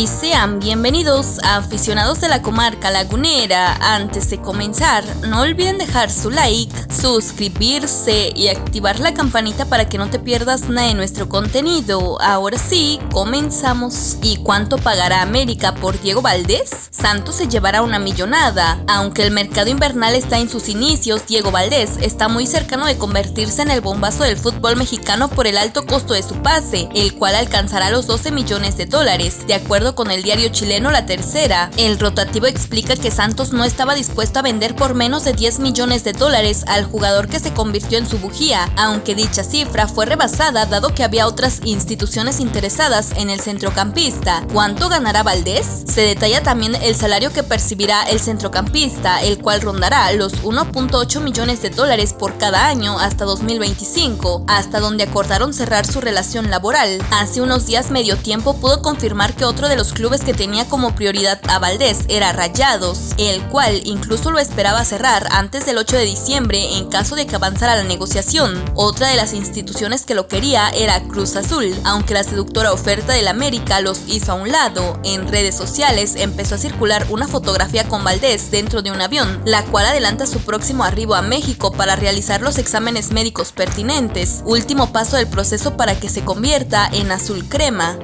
y sean bienvenidos a aficionados de la comarca lagunera. Antes de comenzar, no olviden dejar su like, suscribirse y activar la campanita para que no te pierdas nada de nuestro contenido. Ahora sí, comenzamos. ¿Y cuánto pagará América por Diego Valdés? Santos se llevará una millonada. Aunque el mercado invernal está en sus inicios, Diego Valdés está muy cercano de convertirse en el bombazo del fútbol mexicano por el alto costo de su pase, el cual alcanzará los 12 millones de dólares, de acuerdo con el diario chileno La Tercera, el rotativo explica que Santos no estaba dispuesto a vender por menos de 10 millones de dólares al jugador que se convirtió en su bujía, aunque dicha cifra fue rebasada dado que había otras instituciones interesadas en el centrocampista. ¿Cuánto ganará Valdés? Se detalla también el salario que percibirá el centrocampista, el cual rondará los 1.8 millones de dólares por cada año hasta 2025, hasta donde acordaron cerrar su relación laboral. Hace unos días medio tiempo pudo confirmar que otro de los clubes que tenía como prioridad a Valdés era Rayados, el cual incluso lo esperaba cerrar antes del 8 de diciembre en caso de que avanzara la negociación. Otra de las instituciones que lo quería era Cruz Azul, aunque la seductora oferta del América los hizo a un lado. En redes sociales empezó a circular una fotografía con Valdés dentro de un avión, la cual adelanta su próximo arribo a México para realizar los exámenes médicos pertinentes, último paso del proceso para que se convierta en azul crema.